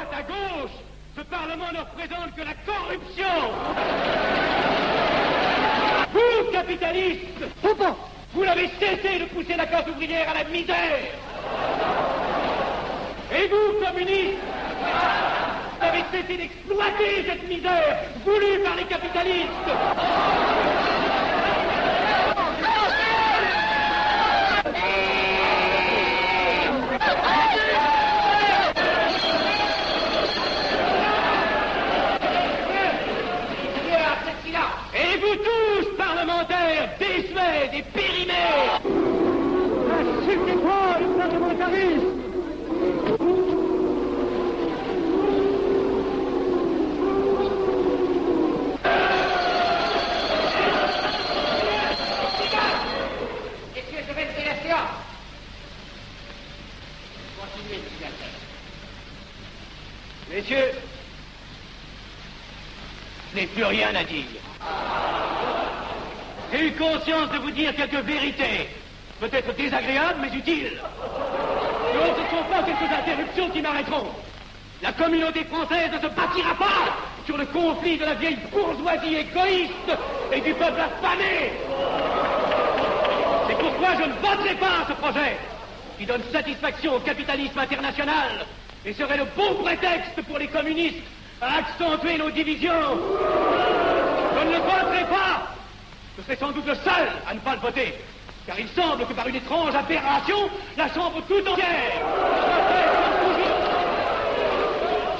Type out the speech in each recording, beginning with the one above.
À gauche, ce Parlement ne représente que la corruption. Vous, capitalistes, vous n'avez cessé de pousser la classe ouvrière à la misère. Et vous, communistes, vous avez cessé d'exploiter cette misère voulue par les capitalistes. Et vous tous, parlementaires, désuets et périmés Insultez-moi le monsieur Alpert. Messieurs, je n'ai plus rien à dire. J'ai eu conscience de vous dire quelques vérités, peut-être désagréables, mais utiles. Donc ce ne sont pas quelques interruptions qui m'arrêteront. La communauté française ne se bâtira pas sur le conflit de la vieille bourgeoisie égoïste et du peuple affamé. C'est pourquoi je ne voterai pas ce projet qui donne satisfaction au capitalisme international et serait le bon prétexte pour les communistes à accentuer nos divisions. Je ne le pas. Je serai sans doute le seul à ne pas le voter. Car il semble que par une étrange aberration, la Chambre tout entière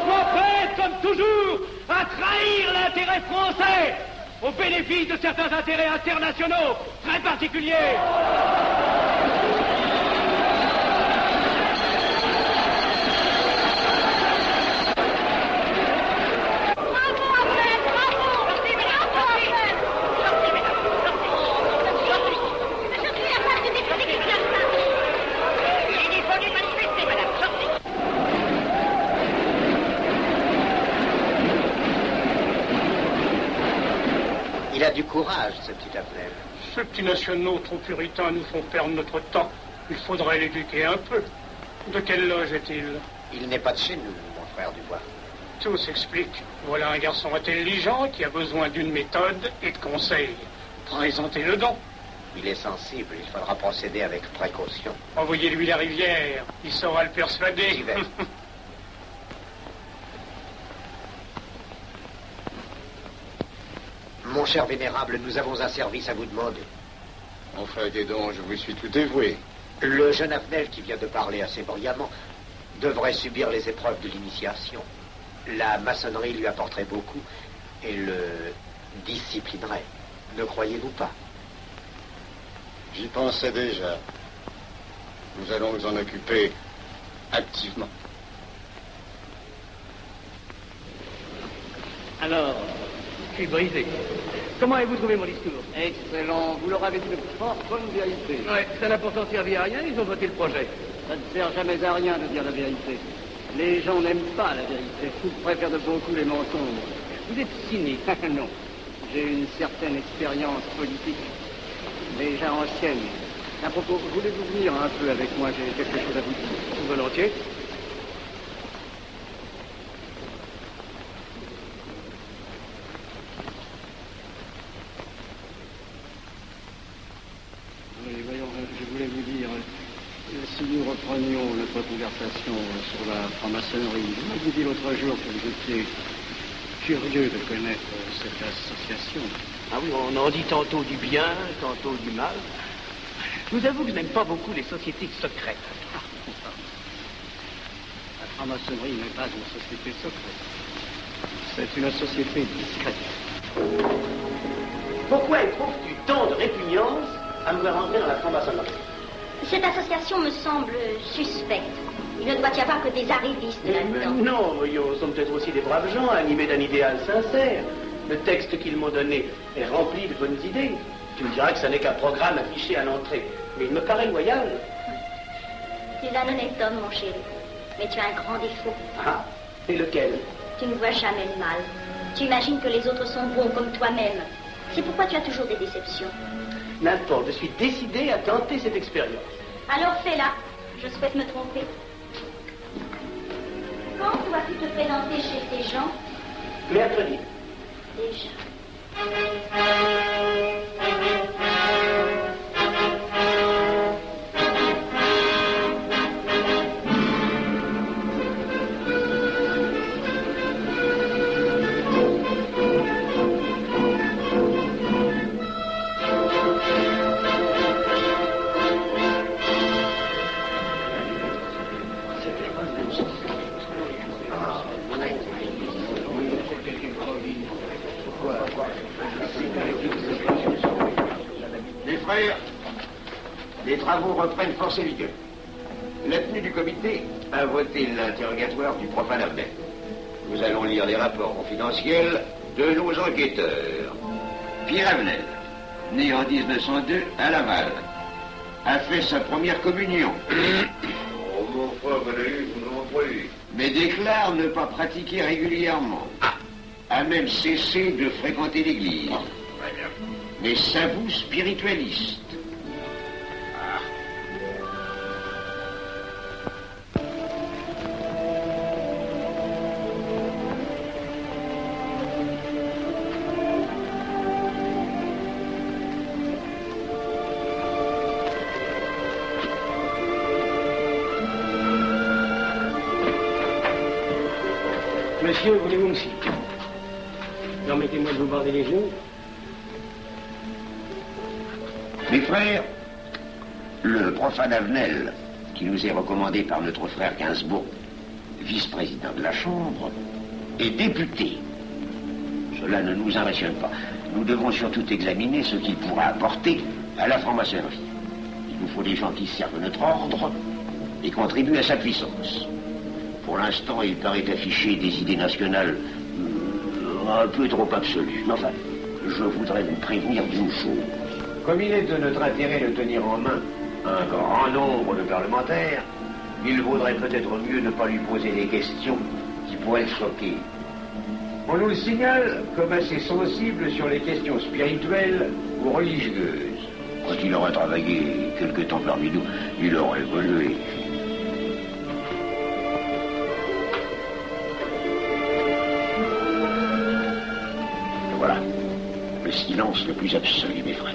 soit prête, comme toujours, à trahir l'intérêt français au bénéfice de certains intérêts internationaux très particuliers. Il est venu manifester, madame. Sortez. Il a du courage, ce petit Abner. Ces petits nationaux trop puritains nous font perdre notre temps. Il faudrait l'éduquer un peu. De quelle loge est-il Il n'est pas de chez nous, mon frère Dubois. Tout s'explique. Voilà un garçon intelligent qui a besoin d'une méthode et de conseils. Présentez-le donc. Il est sensible, il faudra procéder avec précaution. Envoyez-lui la rivière. Il saura le persuader. J'y vais. Mon cher vénérable, nous avons un service à vous demander. Enfin, dis donc, je vous suis tout dévoué. Le jeune Avenel qui vient de parler assez brillamment devrait subir les épreuves de l'initiation. La maçonnerie lui apporterait beaucoup et le disciplinerait. Ne croyez-vous pas? J'y pensais déjà. Nous allons nous en occuper activement. Alors, suis brisé. Comment avez-vous trouvé mon discours Excellent. Vous leur avez dit de fort bonne vérité. Ouais, ça n'a pourtant servi à rien, ils ont voté le projet. Ça ne sert jamais à rien de dire la vérité. Les gens n'aiment pas la vérité. Ils préfèrent de beaucoup les mensonges. Vous êtes cynique. non. J'ai une certaine expérience politique, déjà ancienne. À propos, voulez-vous venir un peu avec moi? J'ai quelque chose à vous dire. Volontiers. Oui, voyons, euh, je voulais vous dire, euh, si nous reprenions notre conversation sur la franc-maçonnerie, vous m'avez dit l'autre jour que vous étiez curieux de connaître euh, cette association. Ah oui, on en dit tantôt du bien, tantôt du mal. Je vous avoue que je n'aime pas beaucoup les sociétés secrètes. La franc-maçonnerie n'est pas une société secrète. C'est une société discrète. Pourquoi éprouves-tu tant de répugnance à me voir entrer dans la franc-maçonnerie? Cette association me semble suspecte. Il ne doit y avoir que des arrivistes là-dedans. Non, voyons, sont peut-être aussi des braves gens animés d'un idéal sincère. Le texte qu'ils m'ont donné est rempli de bonnes idées. Tu me diras que ce n'est qu'un programme affiché à l'entrée. Mais il me paraît loyal. Tu es un honnête homme, mon chéri. Mais tu as un grand défaut. Ah, et lequel? Tu ne vois jamais le mal. Tu imagines que les autres sont bons comme toi-même. C'est pourquoi tu as toujours des déceptions. N'importe, je suis décidé à tenter cette expérience. Alors fais-la. Je souhaite me tromper. Quand dois-tu te présenter chez ces gens? Mercredi. Déjà. Travaux reprennent force et vigueur. La tenue du comité a voté l'interrogatoire du profane Abdel. Nous allons lire les rapports confidentiels de nos enquêteurs. Pierre Avenel, né en 1902 à Laval, a fait sa première communion. Oh, mais déclare ne pas pratiquer régulièrement. A même cessé de fréquenter l'église. Très bien. Mais s'avoue spiritualiste. Monsieur, voulez-vous me Permettez-moi de vous barder les yeux. Mes frères, le profane Avenel, qui nous est recommandé par notre frère Gainsbourg, vice-président de la Chambre, est député. Cela ne nous impressionne pas. Nous devons surtout examiner ce qu'il pourra apporter à la franc-maçonnerie. Il nous faut des gens qui servent notre ordre et contribuent à sa puissance. Pour l'instant, il paraît afficher des idées nationales euh, un peu trop absolues. Mais enfin, je voudrais vous prévenir d'une chose. Comme il est de notre intérêt de tenir en main un grand nombre de parlementaires, il vaudrait peut-être mieux ne pas lui poser des questions qui pourraient le choquer. On nous le signale comme assez sensible sur les questions spirituelles ou religieuses. Quand il aurait travaillé quelque temps parmi nous, il aurait évolué. Silence le plus absolu, mes frères.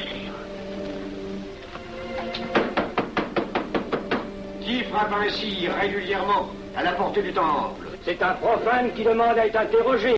Qui frappe ainsi régulièrement à la porte du temple? C'est un profane qui demande à être interrogé.